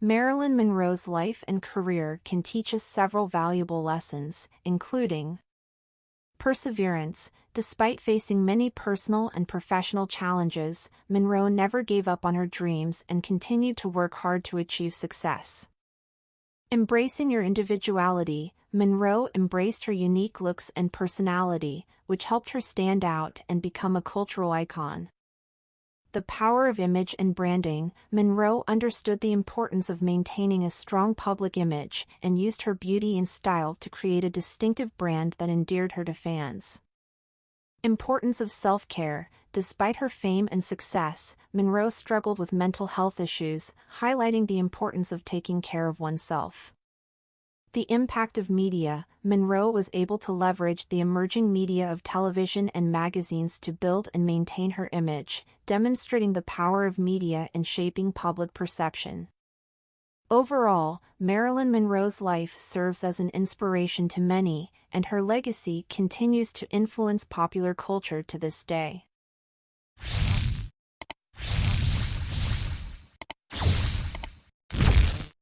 Marilyn Monroe's life and career can teach us several valuable lessons, including Perseverance Despite facing many personal and professional challenges, Monroe never gave up on her dreams and continued to work hard to achieve success. Embracing your individuality, Monroe embraced her unique looks and personality, which helped her stand out and become a cultural icon. The power of image and branding, Monroe understood the importance of maintaining a strong public image and used her beauty and style to create a distinctive brand that endeared her to fans. Importance of self-care Despite her fame and success, Monroe struggled with mental health issues, highlighting the importance of taking care of oneself. The impact of media, Monroe was able to leverage the emerging media of television and magazines to build and maintain her image, demonstrating the power of media in shaping public perception. Overall, Marilyn Monroe's life serves as an inspiration to many, and her legacy continues to influence popular culture to this day.